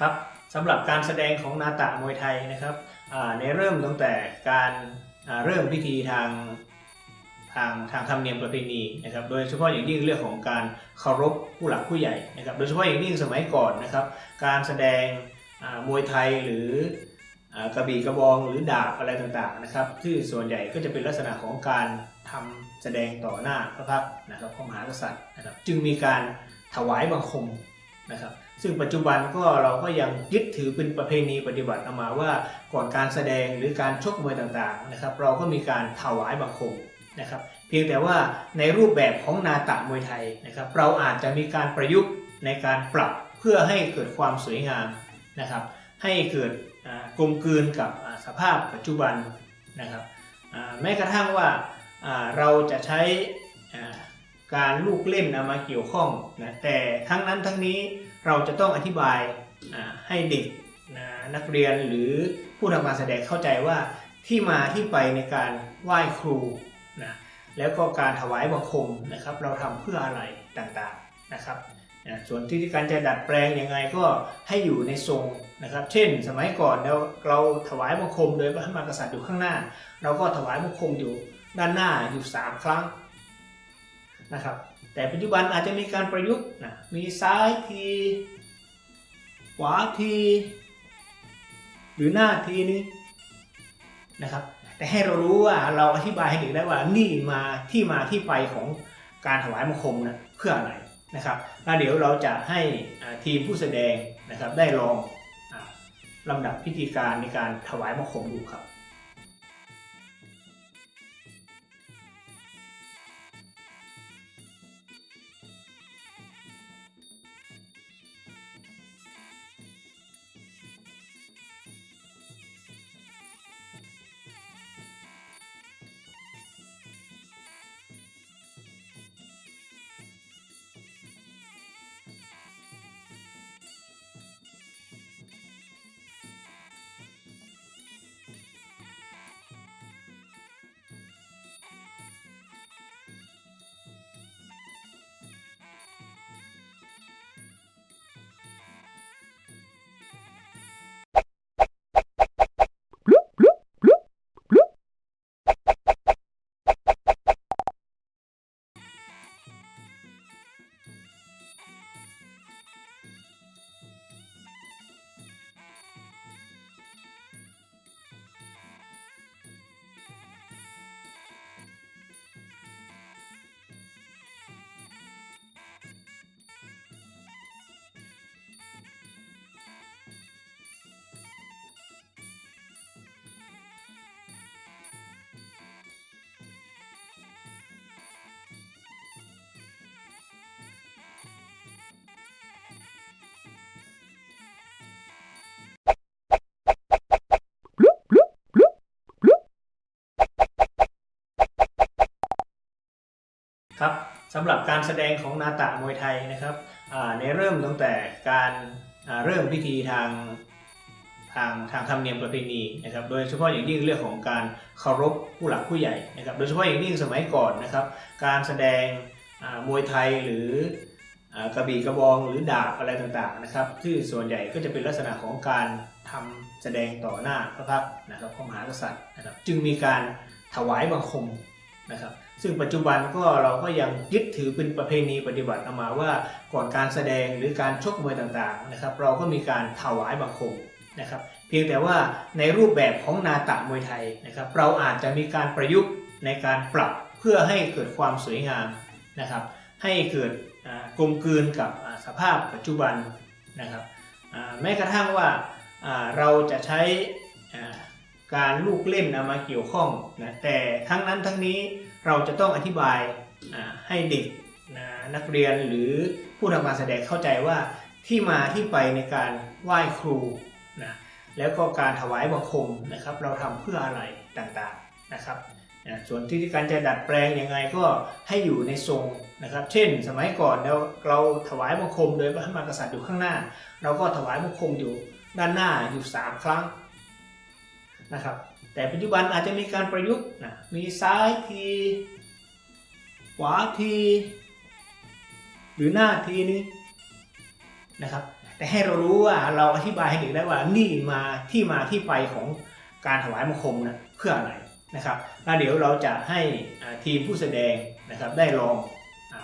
ครับสำหรับการแสดงของนาตะมวยไทยนะครับในเริ่มตั้งแต่การเริ่มพิธีทางทางทางธรรมเนียมประเพณีนะครับโดยเฉพาะอย่างยิ่งเรื่องของการเคารพผู้หลักผู้ใหญ่นะครับโดยเฉพาะอย่างยิ่งสมัยก่อนนะครับการแสดงมวยไทยหรืออกระบี่กระบองหรือดาบอะไรต่างๆนะครับที่ส่วนใหญ่ก็จะเป็นลักษณะของการทำแสดงต่อหน้าพระพักนะครับพระมหากษัตริย์นะครับจึงมีการถวายบังคม นะครับซึ่งปัจจุบันก็เราก็ยังยึดถือเป็นประเพณีปฏิบัติเอามาว่าก่อนการแสดงหรือการชกมวยต่างๆนะครับเราก็มีการถวายบังคมนะครับเพียงแต่ว่าในรูปแบบของนาตะมวยไทยนะครับเราอาจจะมีการประยุกต์ในการปรับเพื่อให้เกิดความสวยงามนะครับให้เกิดกลมกลืนกับสภาพปัจจุบันนะครับแม้กระทั่งว่าเราจะใช้ การลูกเล่นเอามาเกี่ยวข้องนะแต่ทั้งนั้นทั้งนี้เราจะต้องอธิบายให้เด็กนะนักเรียนหรือผู้ทำการแสดงเข้าใจว่าที่มาที่ไปในการไหว้ครูนะแล้วก็การถวายบังคมนะครับ เราทำเพื่ออะไรต่างๆนะครับนะส่วนที่การจะดัดแปลงยังไงก็ให้อยู่ในทรงนะครับ เช่น สมัยก่อนเราเราถวายบังคมโดยพระมหากษัตริย์อยู่ข้างหน้า เราก็ถวายบังคมอยู่ด้านหน้าอยู่ 3 ครั้ง นะครับ แต่ปัจจุบันอาจจะมีการประยุกต์นะมีซ้ายทีขวาทีหรือหน้าทีนึงนะครับ แต่ให้เรารู้ว่าเราอธิบายให้เด็กได้ว่านี่มาที่มาที่ไปของการถวายบังคมนะเพื่ออะไรนะครับแล้วเดี๋ยวเราจะให้ทีมผู้แสดงนะครับได้ลองอลำดับพิธีการในการถวายบังคมดูครับ ครับสำหรับการแสดงของนาตะมวยไทยนะครับในเริ่มตั้งแต่การเริ่มพิธีทางทางทางธรรมเนียมประเพณีนะครับโดยเฉพาะอย่างยิ่งเรื่องของการเคารพผู้หลักผู้ใหญ่นะครับโดยเฉพาะอย่างยิ่งสมัยก่อนนะครับการแสดงมวยไทยหรืออกระบี่กระบองหรือดาบอะไรต่างๆนะครับที่ส่วนใหญ่ก็จะเป็นลักษณะของการทำแสดงต่อหน้าพระพักนะครับพระมหากษัตริย์นะครับจึงมีการถวายบังคมนะครับ ซึ่งปัจจุบันก็เราก็ยังยึดถือเป็นประเพณีปฏิบัติเอามาว่าก่อนการแสดงหรือการชกมวยต่างๆนะครับ เราก็มีการถวายบังคมนะครับ เพียงแต่ว่าในรูปแบบของนาตะมวยไทยนะครับ เราอาจจะมีการประยุกต์ในการปรับเพื่อให้เกิดความสวยงามนะครับ ให้เกิดกลมกลืนกับสภาพปัจจุบันนะครับแม้กระทั่งว่าเราจะใช้การลูกเล่นเอามาเกี่ยวข้องนะแต่ทั้งนั้นทั้งนี้ เราจะต้องอธิบายให้เด็กนักเรียนหรือผู้ทำการแสดงเข้าใจว่าที่มาที่ไปในการไหว้ครูนะแล้วก็การถวายบังคมนะครับ เราทำเพื่ออะไรต่างๆนะครับนะส่วนที่การจะดัดแปลงยังไงก็ให้อยู่ในทรงนะครับ เช่น สมัยก่อนเราเราถวายบังคมโดยพระมหากษัตริย์อยู่ข้างหน้า เราก็ถวายบังคมอยู่ด้านหน้าอยู่สามครั้งนะครับ แต่ปัจจุบันอาจจะมีการประยุกต์นะมีซ้ายที ขวาที หรือหน้าทีนี้นะครับ แต่ให้เรารู้ว่าเราอธิบายให้เด็กได้ว่านี่มาที่มาที่ไปของการถวายบังคมนะเพื่ออะไรนะครับแล้วเดี๋ยวเราจะให้ทีมผู้แสดงนะครับได้ลองอ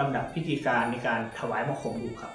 ลำดับพิธีการในการถวายบังคมดูครับ